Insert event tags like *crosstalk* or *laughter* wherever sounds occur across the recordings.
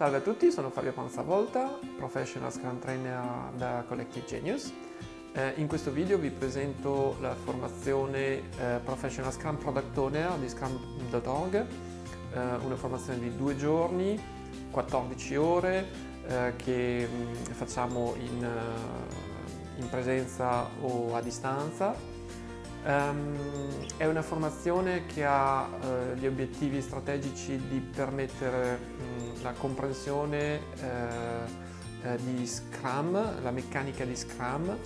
Salve a tutti, sono Fabio Panzavolta, Professional Scrum Trainer da Collective Genius. Eh, in questo video vi presento la formazione eh, Professional Scrum Product Owner di Scrum.org, eh, una formazione di due giorni, 14 ore, eh, che mh, mm, facciamo in, eh, in presenza o a distanza Um, è una formazione che ha uh, gli obiettivi strategici di permettere um, la comprensione uh, uh, di Scrum, la meccanica di Scrum.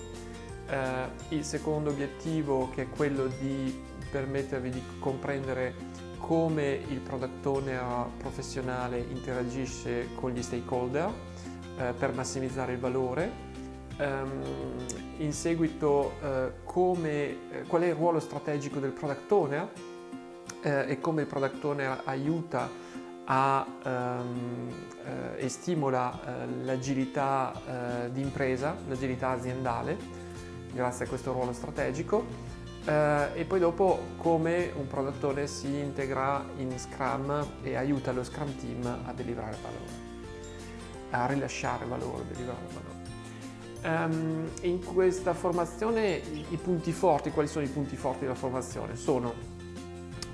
il secondo obiettivo che è quello di permettervi di comprendere come il product owner professionale interagisce con gli stakeholder per massimizzare il valore Um, in seguito uh, come, eh, qual è il ruolo strategico del product owner uh, e come il product owner aiuta a, um, uh, e stimola l'agilità di impresa, l'agilità aziendale grazie a questo ruolo strategico e poi dopo come un product owner si integra in Scrum e aiuta lo Scrum Team a deliberare valore, a rilasciare valore, deliberare valore. Um, in questa formazione i, punti forti, quali sono i punti forti della formazione? Sono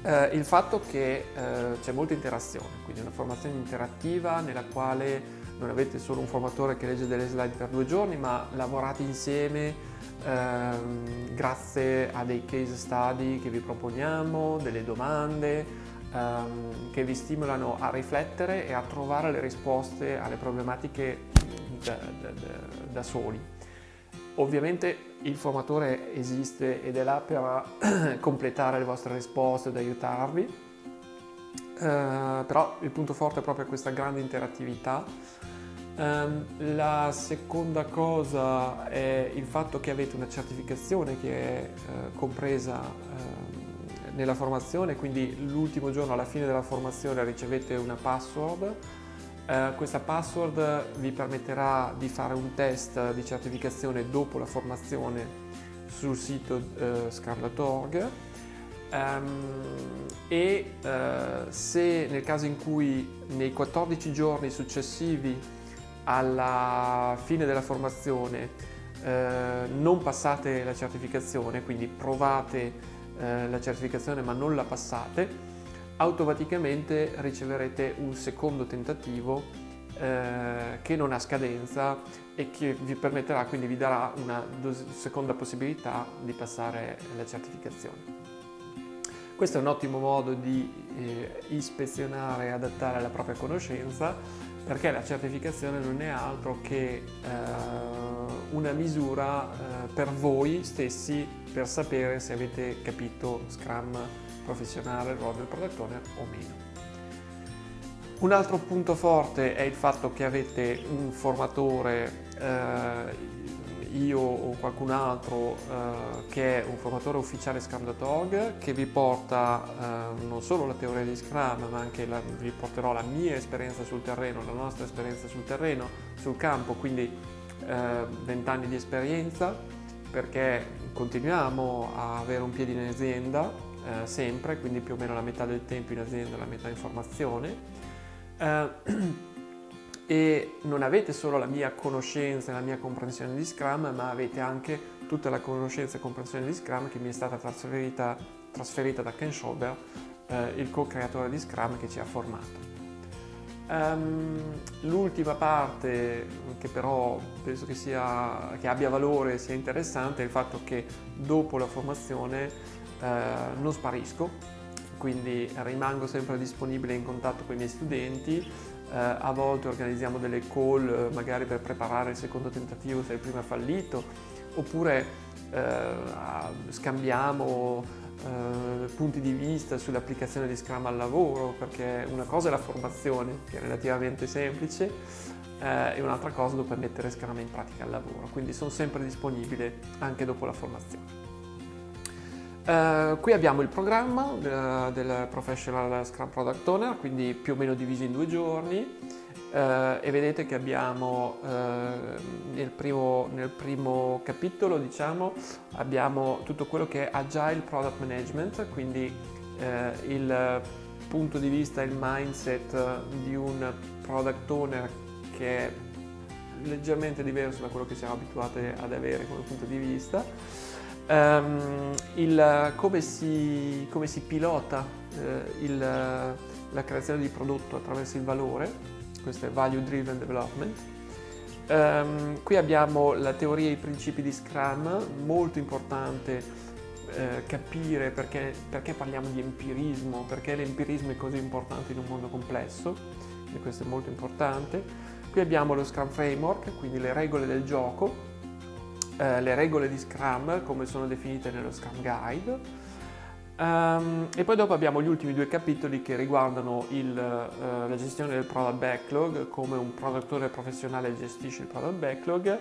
uh, il fatto che uh, c'è molta interazione, quindi una formazione interattiva nella quale non avete solo un formatore che legge delle slide per due giorni, ma lavorate insieme uh, grazie a dei case study che vi proponiamo, delle domande, um, che vi stimolano a riflettere e a trovare le risposte alle problematiche da, da, da soli. Ovviamente il formatore esiste ed è là per *clears throat* completare le vostre risposte ed aiutarvi, uh, però il punto forte è proprio questa grande interattività. Um, la seconda cosa è il fatto che avete una certificazione che è uh, compresa uh, nella formazione, quindi l'ultimo giorno alla fine della formazione ricevete una password eh, questa password vi permetterà di fare un test di certificazione dopo la formazione sul sito eh, scarlet.org um, ehm, e eh, se nel caso in cui nei 14 giorni successivi alla fine della formazione eh, non passate la certificazione, quindi provate eh, la certificazione ma non la passate, automaticamente riceverete un secondo tentativo eh, che non ha scadenza e che vi permetterà, quindi vi darà una seconda possibilità di passare la certificazione. Questo è un ottimo modo di eh, ispezionare e adattare la propria conoscenza perché la certificazione non è altro che eh, una misura eh, per voi stessi per sapere se avete capito Scrum professionale, il ruolo del product owner o meno. Un altro punto forte è il fatto che avete un formatore, eh, io o qualcun altro, eh, che è un formatore ufficiale Scrum.org che vi porta eh, non solo la teoria di Scrum ma anche la, vi porterò la mia esperienza sul terreno, la nostra esperienza sul terreno, sul campo, quindi 20 eh, anni di esperienza perché continuiamo a avere un piede in azienda eh, sempre, quindi più o meno la metà del tempo in azienda e la metà in formazione. Eh, *clears throat* e non avete solo la mia conoscenza e la mia comprensione di Scrum, ma avete anche tutta la conoscenza e comprensione di Scrum che mi è stata trasferita, trasferita da Ken Schober, eh, il co-creatore di Scrum che ci ha formato. Um, L'ultima parte che però penso che, sia, che abbia valore e sia interessante è il fatto che dopo la formazione eh, non sparisco, quindi rimango sempre disponibile in contatto con i miei studenti, eh, a volte organizziamo delle call eh, magari per preparare il secondo tentativo se il primo è fallito, oppure eh, scambiamo eh, punti di vista sull'applicazione di Scrum al lavoro, perché una cosa è la formazione, che è relativamente semplice, eh, e un'altra cosa dopo mettere Scrum in pratica al lavoro, quindi sono sempre disponibile anche dopo la formazione. Uh, qui abbiamo il programma del, del, Professional Scrum Product Owner, quindi più o meno diviso in due giorni uh, e vedete che abbiamo uh, nel, primo, nel, primo, capitolo diciamo, abbiamo tutto quello che è Agile Product Management, quindi il punto di vista il mindset di un product owner che è leggermente diverso da quello che siamo abituati ad avere come punto di vista. Um, il, come, si, come, si, pilota uh, il, la creazione di prodotto attraverso il valore, questo è Value Driven Development. Um, qui abbiamo la teoria e i principi di Scrum, molto importante eh, capire perché, perché, parliamo di empirismo, perché l'empirismo è così importante in un mondo complesso, e questo è molto importante. Qui abbiamo lo Scrum Framework, quindi le regole del gioco, eh, le regole di Scrum come sono definite nello Scrum Guide, Um, e poi dopo abbiamo gli ultimi due capitoli che riguardano il, uh, la gestione del product backlog, come un produttore professionale gestisce il product backlog,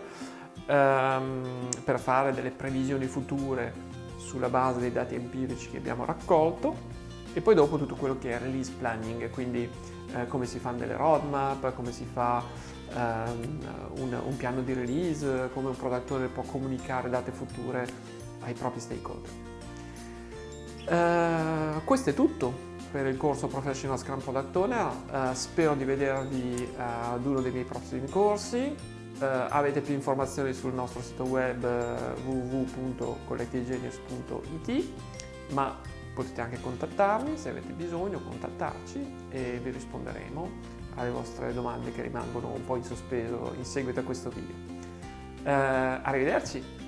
um, per fare delle previsioni future sulla base dei dati empirici che abbiamo raccolto e poi dopo tutto quello che è release planning, quindi eh, come si fanno delle roadmap, come si fa un, un, piano di release, come un product owner può comunicare date future ai propri stakeholder. Eh, questo è tutto per il corso Professional Scrum Product Owner, eh, spero di vedervi eh, ad uno dei miei prossimi corsi. Uh, avete più informazioni sul nostro sito web uh, www.collettivegenius.it ma potete anche contattarmi se avete bisogno, contattarci e vi risponderemo alle vostre domande che rimangono un po' in sospeso in seguito a questo video. Uh, arrivederci!